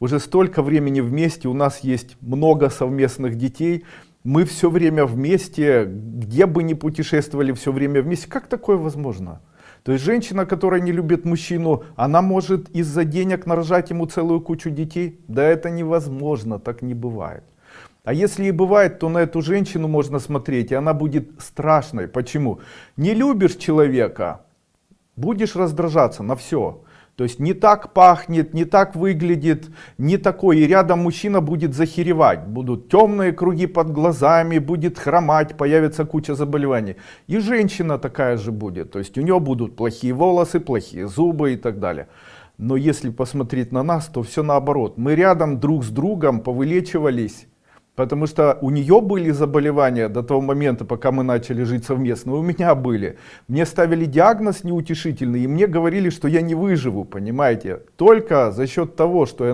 уже столько времени вместе, у нас есть много совместных детей, мы все время вместе, где бы ни путешествовали, все время вместе. Как такое возможно? То есть женщина, которая не любит мужчину, она может из-за денег нарожать ему целую кучу детей? Да это невозможно, так не бывает. А если и бывает, то на эту женщину можно смотреть, и она будет страшной. Почему? Не любишь человека, будешь раздражаться на все. То есть не так пахнет, не так выглядит, не такой. И рядом мужчина будет захеревать. Будут темные круги под глазами, будет хромать, появится куча заболеваний. И женщина такая же будет. То есть у нее будут плохие волосы, плохие зубы и так далее. Но если посмотреть на нас, то все наоборот. Мы рядом друг с другом повылечивались Потому что у нее были заболевания до того момента, пока мы начали жить совместно, у меня были. Мне ставили диагноз неутешительный, и мне говорили, что я не выживу, понимаете. Только за счет того, что я